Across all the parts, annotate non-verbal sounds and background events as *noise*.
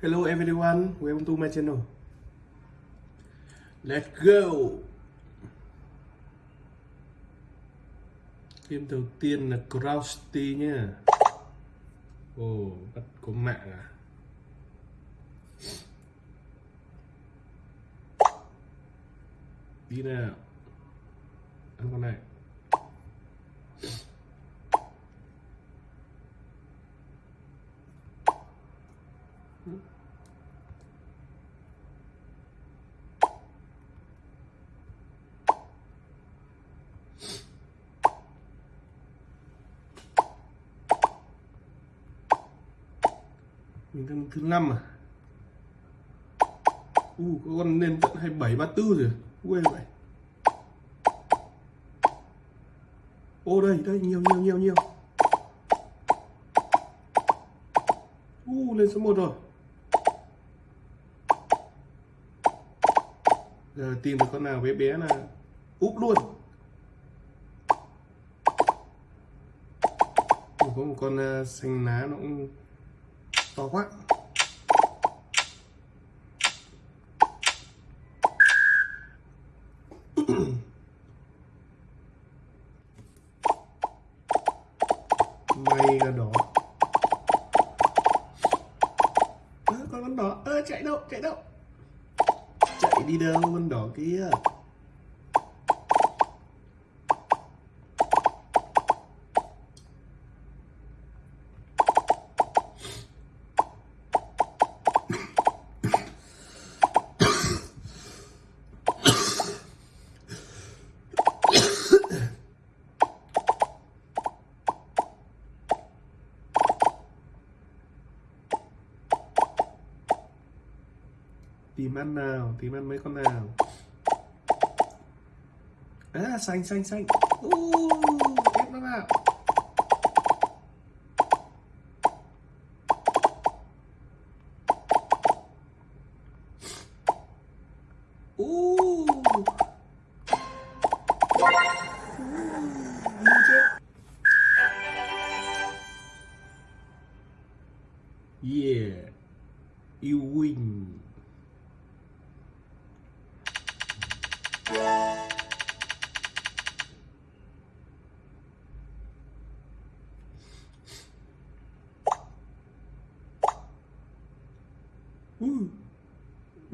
Hello everyone, welcome to my channel. Let's go. Game đầu tiên là Crousty nhá. Ồ, oh, bắt có mạng à? Đi nào. Ăn con này. Mình đang thứ năm à? U uh, có con lên tận hai bảy ba tư rồi. Quê vậy ô đây đây nhiều nhiều nhiều nhiều. U uh, lên số 1 rồi. Giờ tìm được con nào bé bé là úp luôn. Có một con à, xanh lá nó cũng to quá. *coughs* May là đỏ. À, con con đỏ. Ơ chạy đâu chạy đâu? Chạy đi đâu con đỏ kia? Tìm ăn nào tìm ăn mấy con nào? À xanh xanh xanh. Uh, ép nó vào.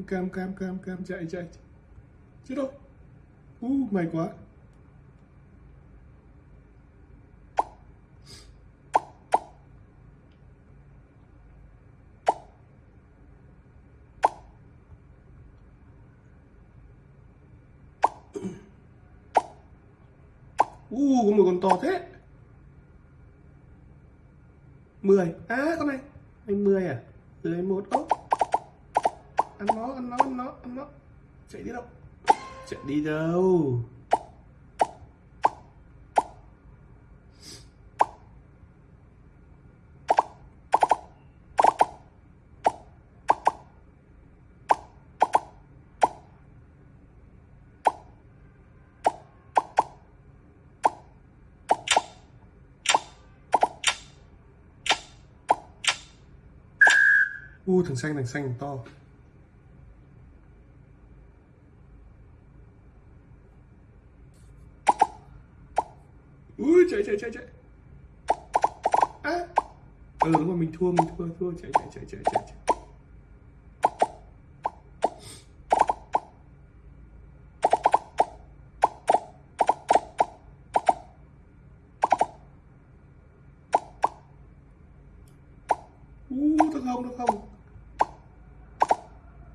Cam cam cam cam chạy chạy. Chết đâu u uh, mày quá. U uh, có một con to thế. 10 á à con này. Anh 10 à? Dưới một ốc ăn nó ăn nó ăn nó ăn nó chạy đi đâu? Chạy đi đâu? U thằng xanh thằng xanh to ui chạy chạy chạy chạy. À. Ừ đúng rồi mình thua mình thua thua. Chạy chạy chạy chạy chạy, chạy. u uh, thằng hồng thằng hồng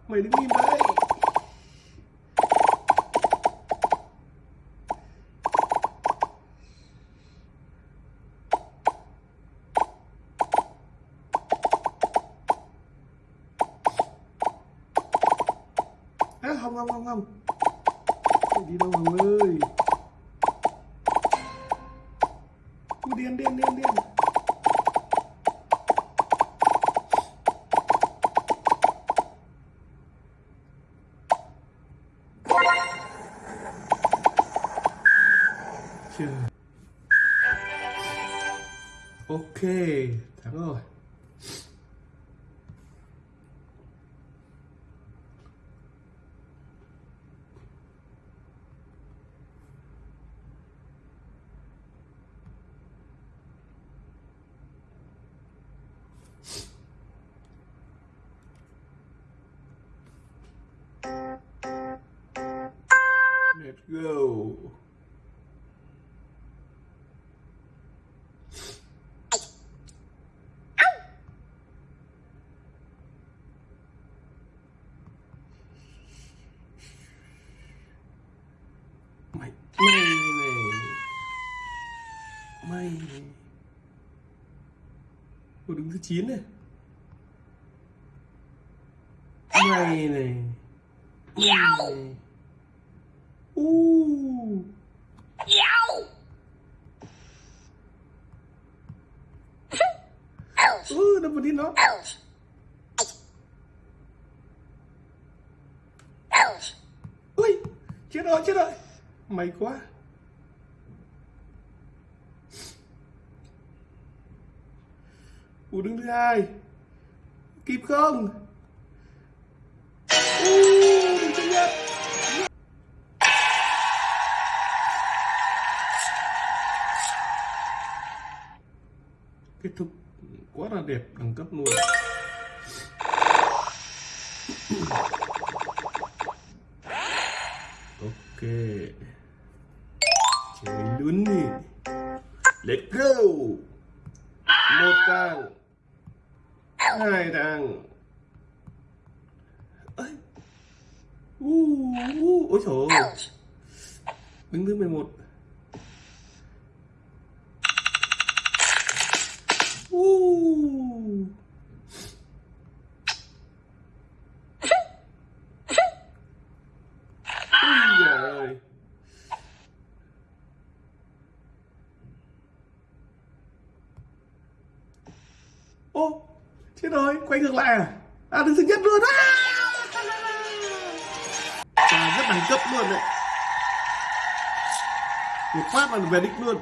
mày đứng im đấy à, không không không không. Đi đâu hồng ơi điên điên điên điên. Go mày mày này. Mày này đứng thứ 9 này. Mày này. Mày này u ừ đâm vào đi nó. Ui chết rồi chết rồi. Mày quá. U đứng thứ hai. Kịp không quá là đẹp, đẳng cấp luôn. Ok. Chỉ mình đứng đi. Let's go. Một tàng hai tàng ơi u u ôi trời ơi. đứng thứ 11 Ô, chết rồi, quay ngược lại à? À, đứng thứ nhất luôn á. À, rất đẳng cấp luôn đấy. Một phát là về đích luôn.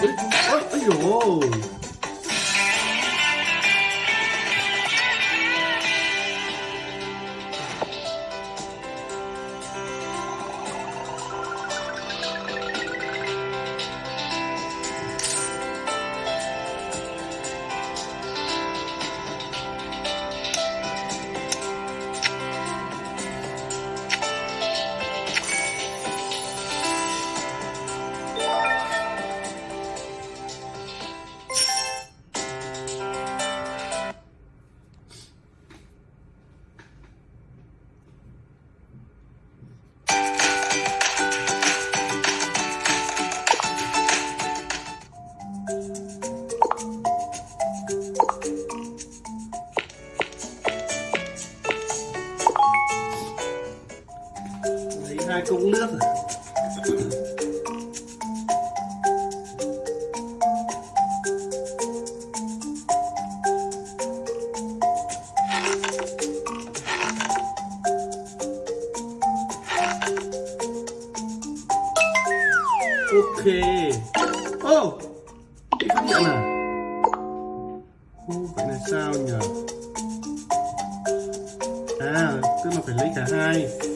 Ôi, ôi, ô vậy là sao nhỉ à tức là phải lấy cả hai.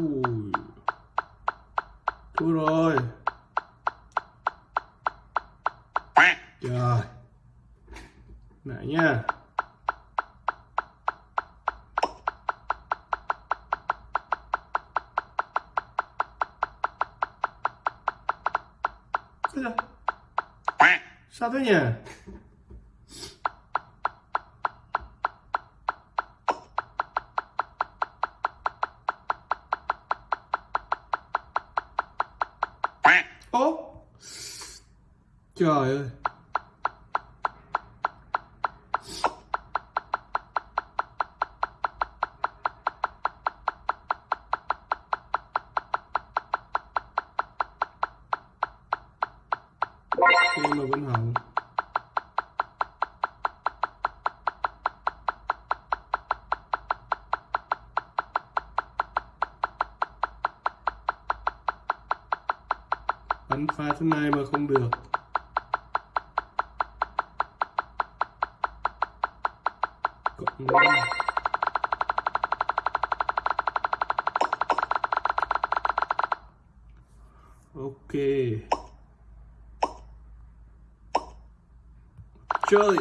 Ui. Thôi rồi. Trời. Lại nha. Sao thế nhỉ? Ô Trời ơi. Ok. Chơi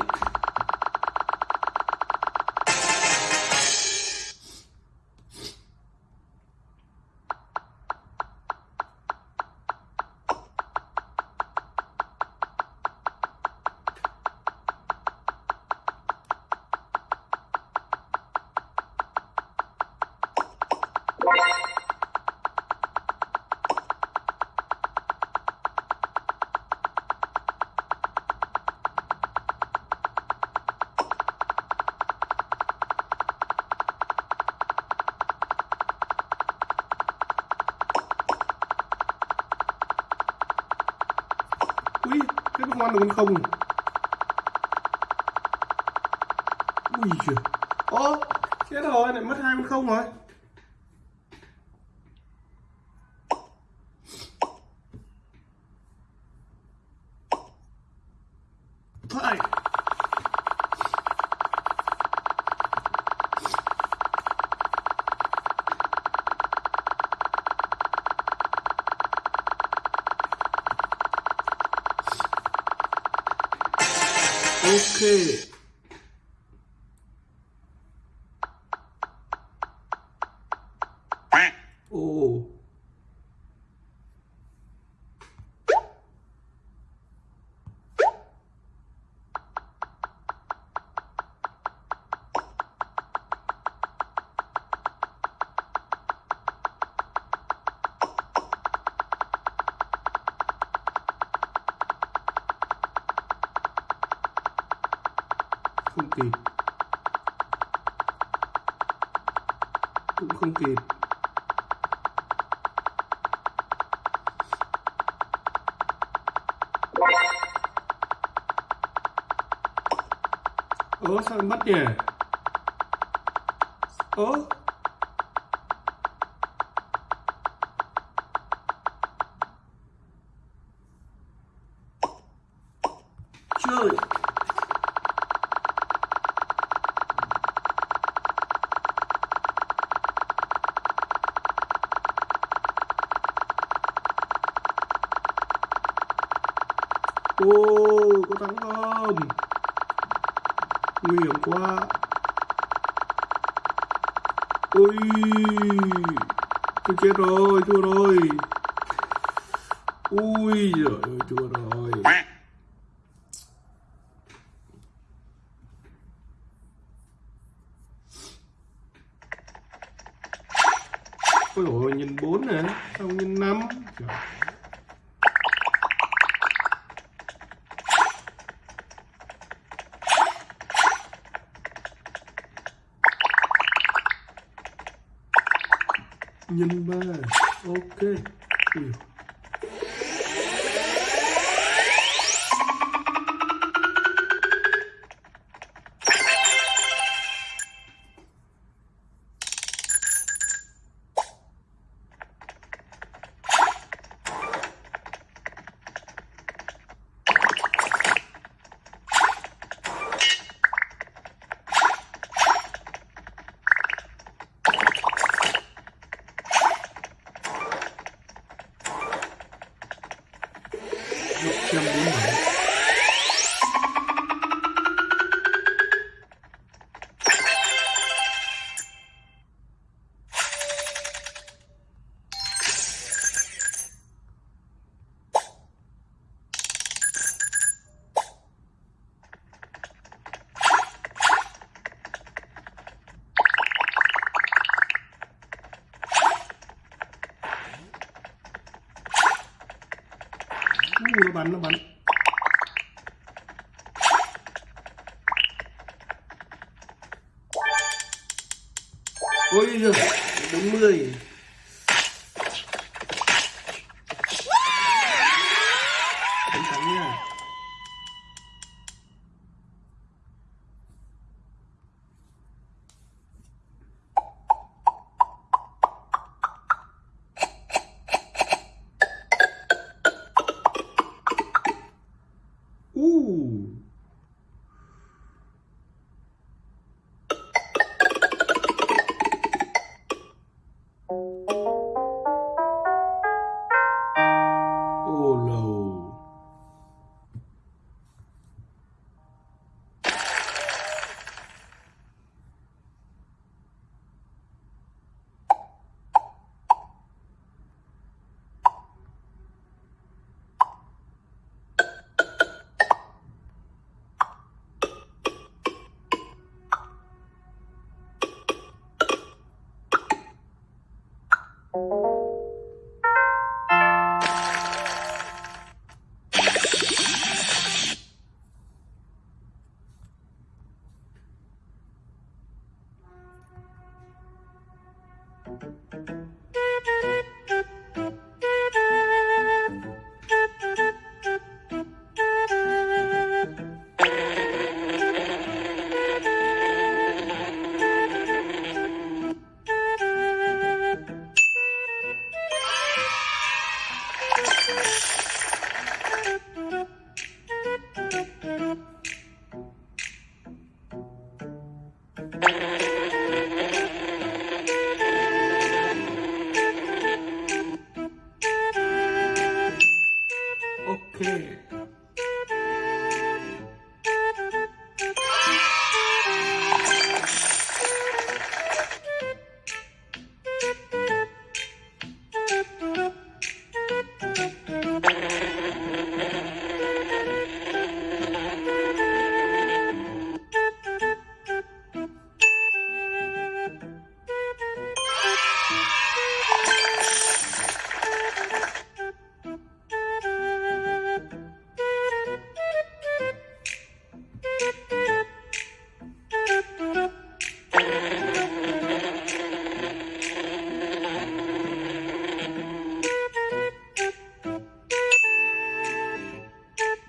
cái ăn được con không? Ui trời Ô, chết rồi, lại mất hai con không rồi Ok kịp. Cũng không kịp. Ố sao mất nhỉ? Ố ô, có thắng không? Nguy hiểm quá. Ui tôi chết rồi, thua rồi. Ui giời ơi, thua rồi. Nhân ba. Ok. Uh, nó